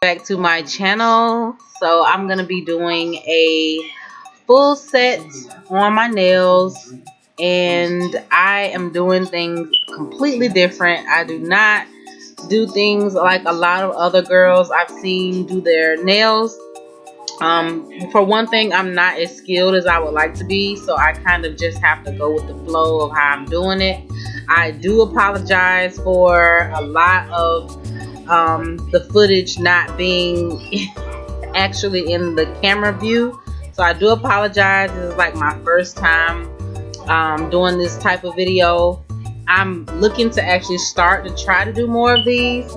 back to my channel. So I'm gonna be doing a full set on my nails and I am doing things completely different. I do not do things like a lot of other girls I've seen do their nails. Um, for one thing I'm not as skilled as I would like to be so I kind of just have to go with the flow of how I'm doing it. I do apologize for a lot of um, the footage not being actually in the camera view. So I do apologize. This is like my first time um, doing this type of video. I'm looking to actually start to try to do more of these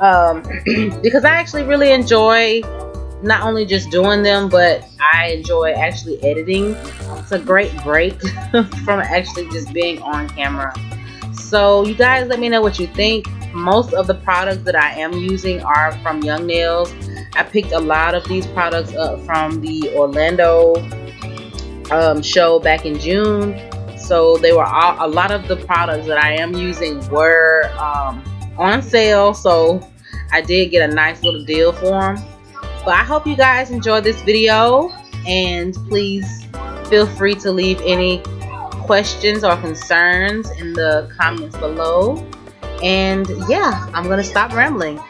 um, because I actually really enjoy not only just doing them, but I enjoy actually editing. It's a great break from actually just being on camera. So you guys let me know what you think most of the products that I am using are from Young Nails. I picked a lot of these products up from the Orlando um, show back in June. So they were all, a lot of the products that I am using were um, on sale. So I did get a nice little deal for them. But I hope you guys enjoyed this video and please feel free to leave any questions or concerns in the comments below. And yeah, I'm going to stop rambling.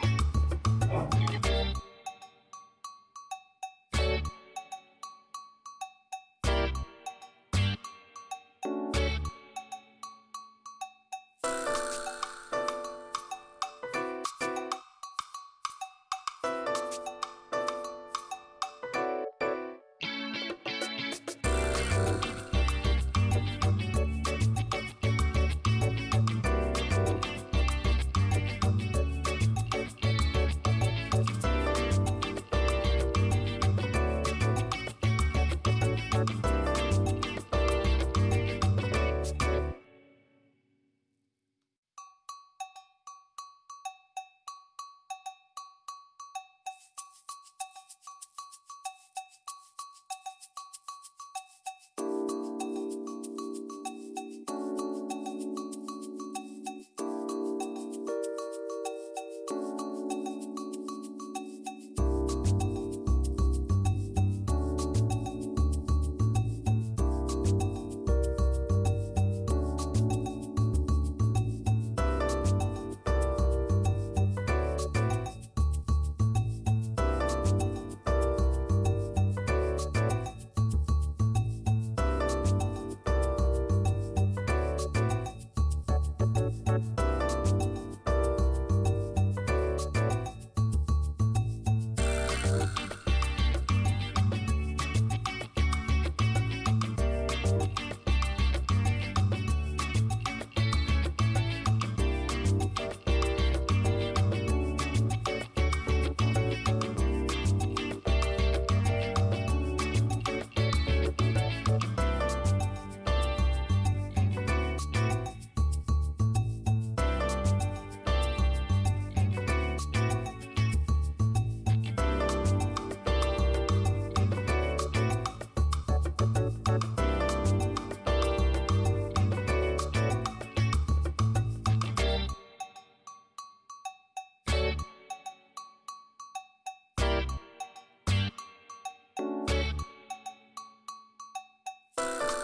you